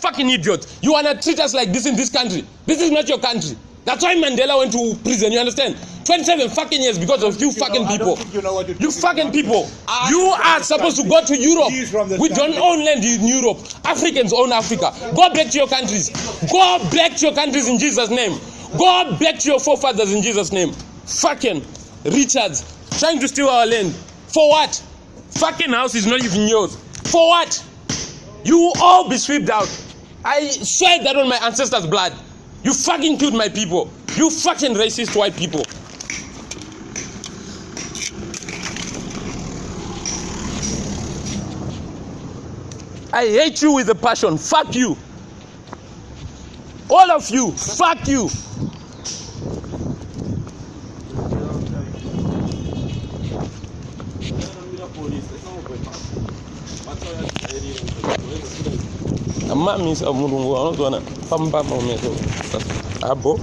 Fucking idiot. You wanna treat us like this in this country. This is not your country. That's why Mandela went to prison, you understand? 27 fucking years because of you know- fucking people. you know you're You talking fucking people. You are supposed to go to Europe. He is from this We don't own land in Europe. Africans own Africa. Go back to your countries. Go back to your countries in Jesus' name. Go back to your forefathers in Jesus' name. Fucking Richards trying to steal our land. For what? Fucking house is not even yours. For what? You will all be swept out. I swear that on my ancestors' blood. You fucking killed my people. You fucking racist white people. I hate you with a passion. Fuck you. All of you. Fuck you. amma mi sa mudum wo on zona fam bam o meso abo